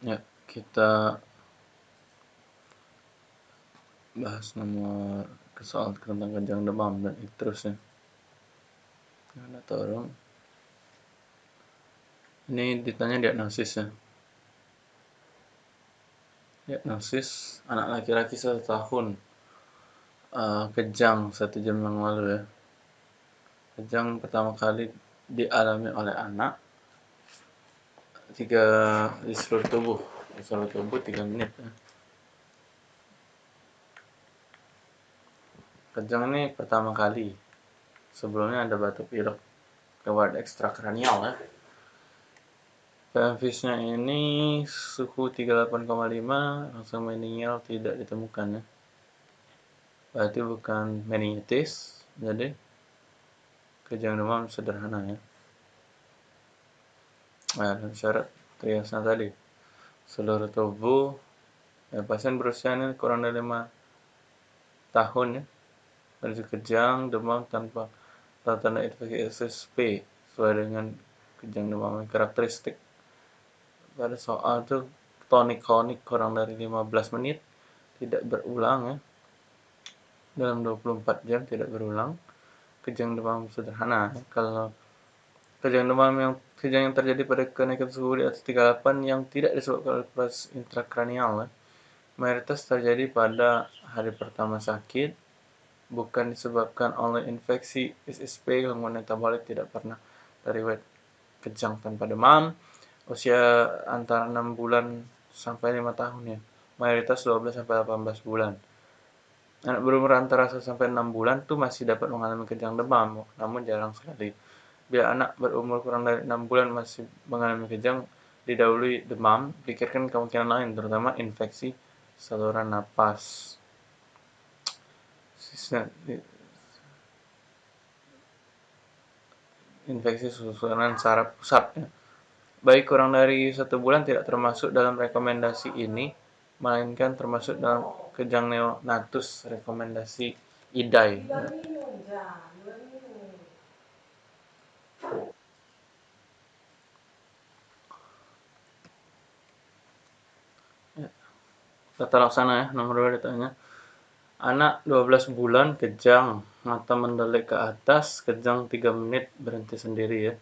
Ya, kita bahas nomor soal tentang kejang demam dan seterusnya. Ada tolong. Ini ditanya diagnosisnya. Diagnosis anak laki-laki satu tahun uh, kejang satu jam yang lalu ya. Kejang pertama kali dialami oleh anak tiga di seluruh tubuh. Di seluruh tubuh tiga menit. Kejang ini pertama kali. Sebelumnya ada batuk pilek lewat ekstrakranial ya. PMV-nya ini suhu 38,5 langsung meninggal tidak ditemukan ya. Berarti bukan meningitis jadi kejang demam sederhana ya Nah, syarat triasnya tadi. Seluruh tubuh ya, pasien berusia ini kurang dari lima tahun ya. Dari kejang demam tanpa tanda infeksi SSP sesuai dengan kejang demam yang karakteristik. Pada soal itu tonik-tonik kurang dari 15 menit tidak berulang ya. Dalam 24 jam tidak berulang kejang demam sederhana. Kalau kejang demam yang kejang yang terjadi pada kenaikan suhu di atas 38 yang tidak disebabkan oleh proses intrakranial. Ya. Mayoritas terjadi pada hari pertama sakit, bukan disebabkan oleh infeksi SSP gangguan metabolik tidak pernah terlihat kejang tanpa demam, usia antara 6 bulan sampai 5 tahun ya, mayoritas 12 sampai 18 bulan. Anak berumur antara 1 sampai 6 bulan tuh masih dapat mengalami kejang demam, namun jarang sekali. Bila anak berumur kurang dari 6 bulan masih mengalami kejang, didahului demam, pikirkan kemungkinan lain, terutama infeksi saluran napas. Infeksi saluran saraf pusat. Ya. Baik kurang dari satu bulan tidak termasuk dalam rekomendasi ini, melainkan termasuk dalam kejang neonatus rekomendasi IDAI. Ya. Tata laksana ya, nomor 2 ditanya. Anak 12 bulan kejang, mata mendelik ke atas, kejang 3 menit, berhenti sendiri ya.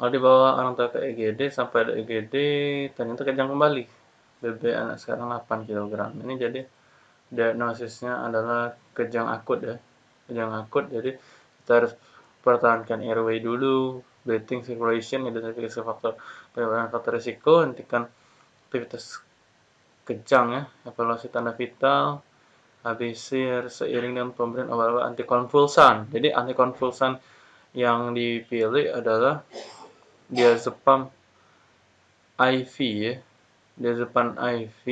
Kalau dibawa orang tua ke EGD, sampai ada EGD, ternyata kejang kembali. BB anak sekarang 8 kg. Ini jadi diagnosisnya adalah kejang akut ya. Kejang akut, jadi kita harus pertahankan airway dulu, breathing circulation, identifikasi faktor penyebab faktor risiko, hentikan aktivitas kejang ya evaluasi tanda vital ABC seiring dengan pemberian obat-obat antikonvulsan. Jadi antikonvulsan yang dipilih adalah diazepam IV ya diazepam IV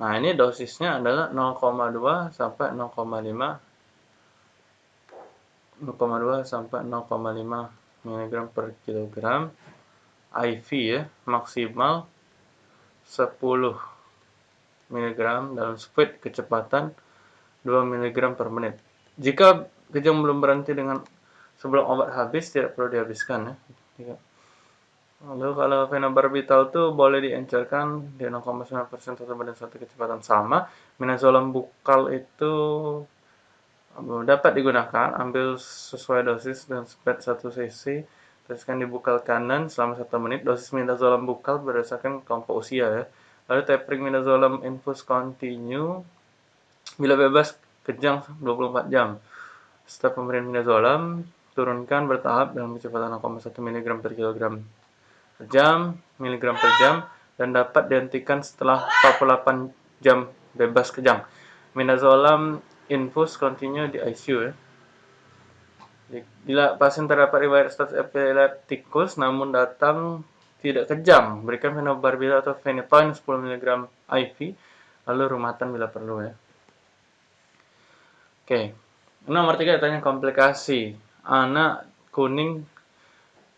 nah ini dosisnya adalah 0,2 sampai 0,5 0,2 sampai 0,5 mg per kilogram IV ya maksimal 10 mg dalam speed kecepatan 2 mg per menit. Jika kejang belum berhenti dengan sebelum obat habis, tidak perlu dihabiskan ya. Lalu kalau fenobarbital itu boleh diencerkan di 0,9% atau pada satu kecepatan sama. Minazolam bukal itu eh, dapat digunakan, ambil sesuai dosis dan speed 1 cc, teruskan di bukal kanan selama 1 menit. Dosis minazolam bukal berdasarkan kelompok usia ya. Lalu tapering midazolam infus continue bila bebas kejang 24 jam. Setelah pemberian midazolam, turunkan bertahap dengan kecepatan 0,1 mg per kilogram per jam, miligram per jam, dan dapat dihentikan setelah 48 jam bebas kejang. Midazolam infus continue di ICU ya. Bila pasien terdapat riwayat status epileptikus namun datang tidak kejam, berikan fenobarbital atau phenytoin 10 mg IV, lalu rumatan bila perlu ya. Oke, nomor tiga tanya komplikasi. Anak kuning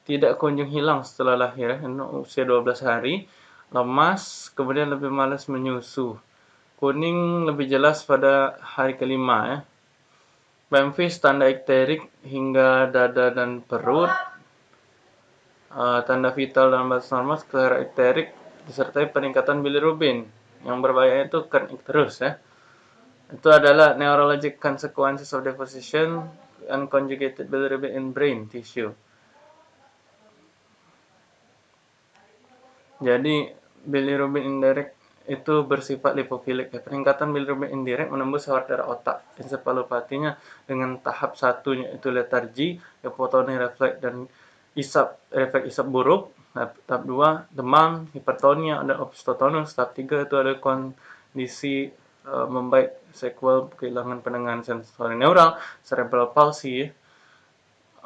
tidak kunjung hilang setelah lahir, usia 12 hari, lemas, kemudian lebih malas menyusu. Kuning lebih jelas pada hari kelima ya. Bemvis tanda ikterik hingga dada dan perut, uh, tanda vital dalam batas normal skleroterik disertai peningkatan bilirubin. Yang berbahaya itu kan terus ya. Itu adalah neurologic consequences of deposition and conjugated bilirubin in brain tissue. Jadi bilirubin indirect itu bersifat lipofilik ya. Peningkatan bilirubin indirect menembus sawar darah otak. Ensefalopatinya dengan tahap satunya itu letargi, hipotonik refleks dan isap refleks isap buruk. Nah, tahap 2 demam, hipertonia dan opstotonus. Tahap 3 itu ada kondisi uh, membaik sequel kehilangan pendengaran sensori neural, cerebral palsy,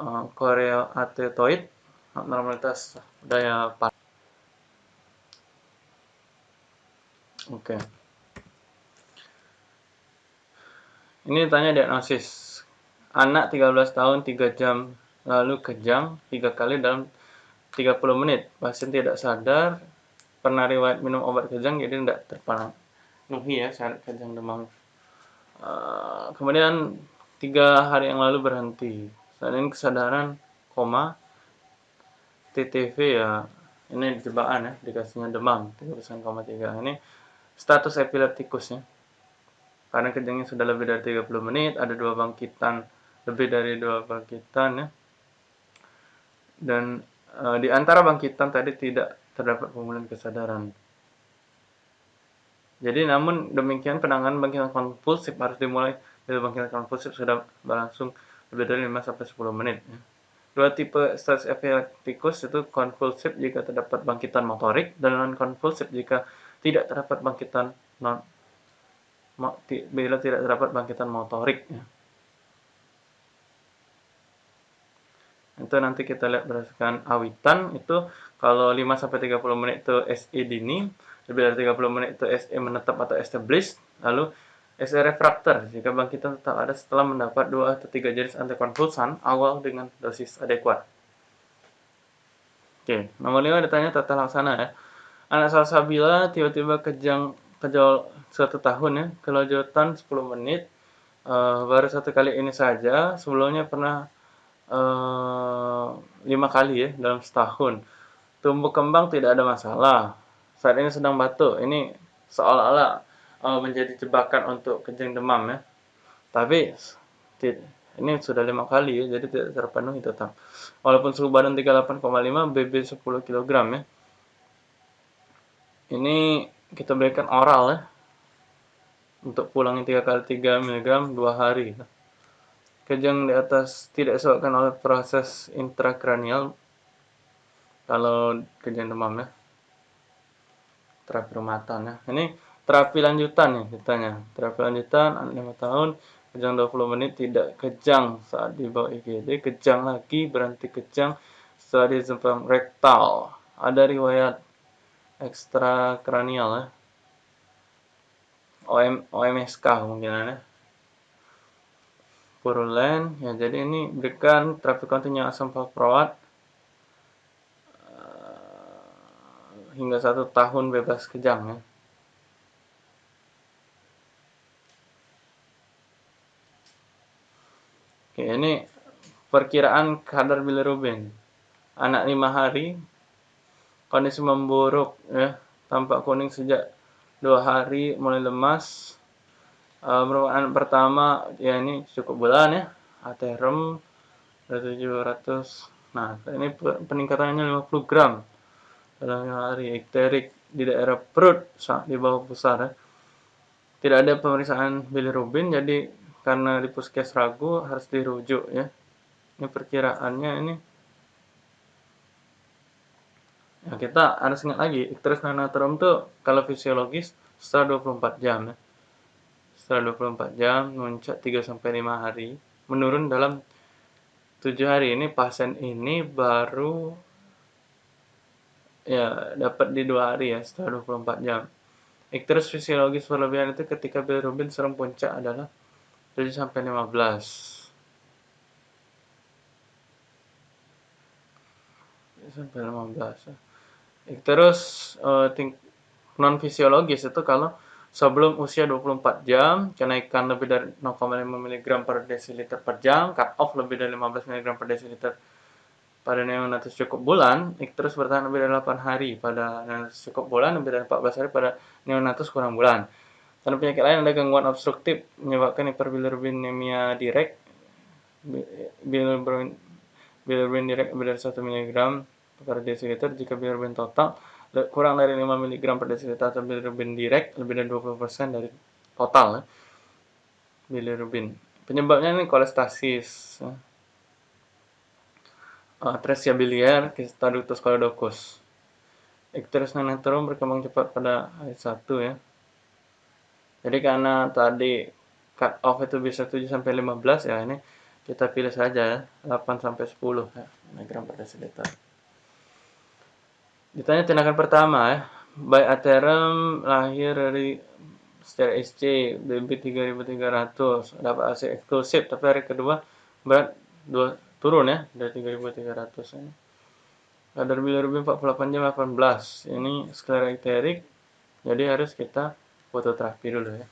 uh, korea atetoid, abnormalitas daya Oke. Okay. Ini tanya diagnosis. Anak 13 tahun 3 jam lalu kejang 3 kali dalam 30 menit. Pasien tidak sadar, pernah riwayat minum obat kejang, jadi tidak terpenuhi ya syarat kejang demam. Uh, kemudian tiga hari yang lalu berhenti. Saat ini kesadaran koma, TTV ya ini jebakan ya dikasihnya demam 3,3 ini status epileptikusnya karena kejangnya sudah lebih dari 30 menit ada dua bangkitan lebih dari dua bangkitan ya dan uh, di antara bangkitan tadi tidak terdapat pemulihan kesadaran. Jadi namun demikian penanganan bangkitan konvulsif harus dimulai dari bangkitan konvulsif sudah berlangsung lebih dari 5 sampai 10 menit. Ya. Dua tipe stres epileptikus itu konvulsif jika terdapat bangkitan motorik dan non konvulsif jika tidak terdapat bangkitan non bila tidak terdapat bangkitan motorik. Ya. Itu nanti kita lihat berdasarkan awitan itu kalau 5 sampai 30 menit itu SE dini lebih dari 30 menit itu SE menetap atau established lalu SE refraktor jika bangkitan tetap ada setelah mendapat 2 atau 3 jenis antikonvulsan awal dengan dosis adekuat. Oke nomor 5 ditanya tata laksana ya. Anak salsabila tiba-tiba kejang kejol satu tahun ya kelanjutan 10 menit uh, baru satu kali ini saja sebelumnya pernah lima kali ya dalam setahun. Tumbuh kembang tidak ada masalah. Saat ini sedang batuk. Ini seolah-olah uh, menjadi jebakan untuk kejang demam ya. Tapi ini sudah lima kali ya, jadi tidak terpenuhi tetap. Walaupun suhu badan 38,5, BB 10 kg ya. Ini kita berikan oral ya. Untuk pulangnya 3 kali 3 mg 2 hari. Kejang di atas tidak disebabkan oleh proses intrakranial kalau kejang demam ya. Terapi rumatan ya. Ini terapi lanjutan nih ditanya. Terapi lanjutan anak 5 tahun kejang 20 menit tidak kejang saat di bawah IGD, kejang lagi berhenti kejang setelah di rektal. Ada riwayat ekstrakranial ya. OM, OMSK mungkin ya purulen. Ya jadi ini berikan terapi kontinu asam valproat. Uh, hingga satu tahun bebas kejang ya. Oke, ini perkiraan kadar bilirubin. Anak lima hari kondisi memburuk ya. Tampak kuning sejak dua hari mulai lemas uh, pertama ya ini cukup bulan ya. Aterem 700 nah ini peningkatannya 50 gram. Dalam hari ikterik di daerah perut di bawah pusar ya. tidak ada pemeriksaan bilirubin jadi karena di puskes ragu harus dirujuk ya. Ini perkiraannya ini. Ya kita harus ingat lagi ikteris nanometrum tuh kalau fisiologis setelah 24 jam ya setelah 24 jam muncak 3 sampai 5 hari menurun dalam 7 hari. Ini pasien ini baru ya dapat di 2 hari ya setelah 24 jam. Ikterus fisiologis berlebihan itu ketika bilirubin serem puncak adalah 7 sampai 15 sampai 15 ikterus uh, non fisiologis itu kalau sebelum usia 24 jam, kenaikan lebih dari 0,5 mg per desiliter per jam, cut off lebih dari 15 mg per desiliter pada neonatus cukup bulan, ikterus bertahan lebih dari 8 hari. Pada neonatus cukup bulan, lebih dari 14 hari pada neonatus kurang bulan. Tanda penyakit lain ada gangguan obstruktif menyebabkan hiperbilirubinemia direct, bilirubin, bilirubin direct lebih dari 1 mg per desiliter jika bilirubin total kurang dari 5 mg per desiliter atau bilirubin direct lebih dari 20% dari total ya. bilirubin. Penyebabnya ini kolestasis, ya. uh, atresia biliar, Kistaductus choledochus. Icterus neonatum berkembang cepat pada hari 1 ya. Jadi karena tadi cut off itu bisa 7 sampai 15 ya ini kita pilih saja ya 8 sampai 10 ya, miligram per desiliter. Ditanya tindakan pertama ya, by aterum lahir dari secara SC BB 3300 dapat AC eksklusif tapi hari kedua berat dua, turun ya dari 3300 ini. Kadar bilirubin 48 jam 18 ini sklera iterik jadi harus kita fototerapi dulu ya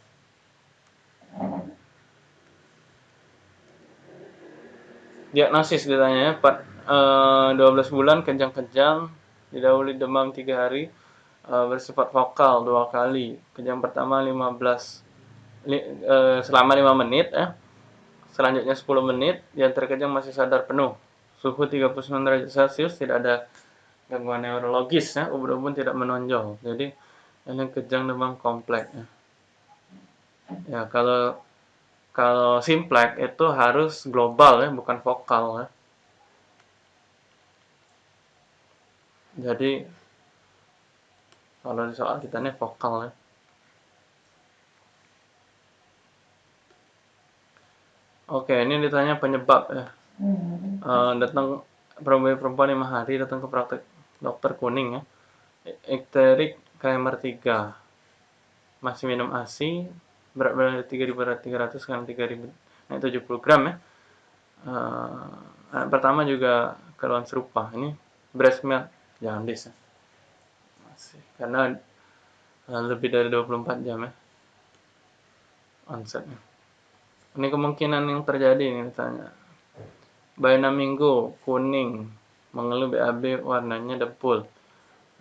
diagnosis ditanya ya 4, uh, 12 bulan kejang-kejang didahului demam 3 hari uh, bersifat vokal dua kali. Kejang pertama 15 li, uh, selama 5 menit ya. Selanjutnya 10 menit yang terkejang masih sadar penuh. Suhu 39 derajat Celcius tidak ada gangguan neurologis ya, ubun-ubun tidak menonjol. Jadi ini kejang demam kompleks ya. Ya, kalau kalau simplex itu harus global ya, bukan vokal ya. Jadi kalau di soal kita ini vokal ya. Oke, ini ditanya penyebab ya. Uh, datang perempuan lima hari datang ke praktek dokter kuning ya. Ikterik KMR 3 masih minum ASI berat badan 3300 sekarang 3000 naik 70 gram ya. Uh, pertama juga keluhan serupa. Ini breast milk jangan ya sih karena uh, lebih dari 24 jam ya onsetnya. Ini kemungkinan yang terjadi ini misalnya. 6 minggu kuning mengeluh BAB warnanya depul.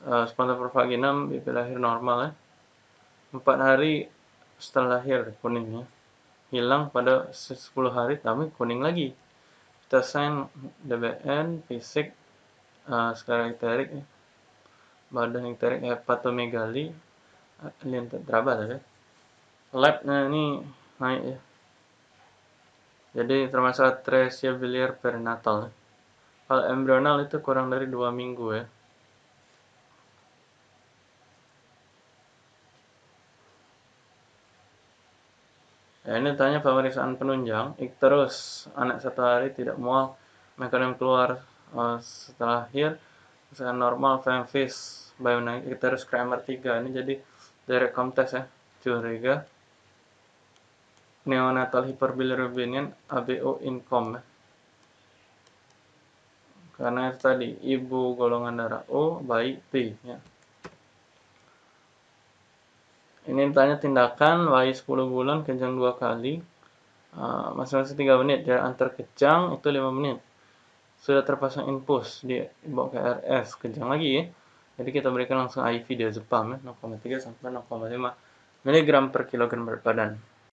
Uh, spontan provaginam BP lahir normal ya. 4 hari setelah lahir kuningnya hilang pada 10 hari tapi kuning lagi. Kita sign DBN fisik uh, ya. Badan ekterik hepatomegali alien tetrabat ya labnya ini naik ya. Jadi termasuk atresia biliar perinatal. Ya. kalau embrional itu kurang dari dua minggu ya. Ya, ini tanya pemeriksaan penunjang, terus anak satu hari tidak mual, mekanisme keluar uh, setelah lahir, misalkan normal, Bionic kita harus Kramer 3 ini jadi dari komtes ya curiga. Neonatal hyperbilirubinian ABO income ya. karena itu tadi ibu golongan darah O bayi P ya. Ini tanya tindakan bayi 10 bulan kejang dua kali. Uh, masing-masing 3 menit dari antar kejang itu 5 menit sudah terpasang infus di bawa ke RS kejang lagi ya. Jadi kita berikan langsung IV diazepam ya 0,3 sampai 0,5 mg per kilogram berat badan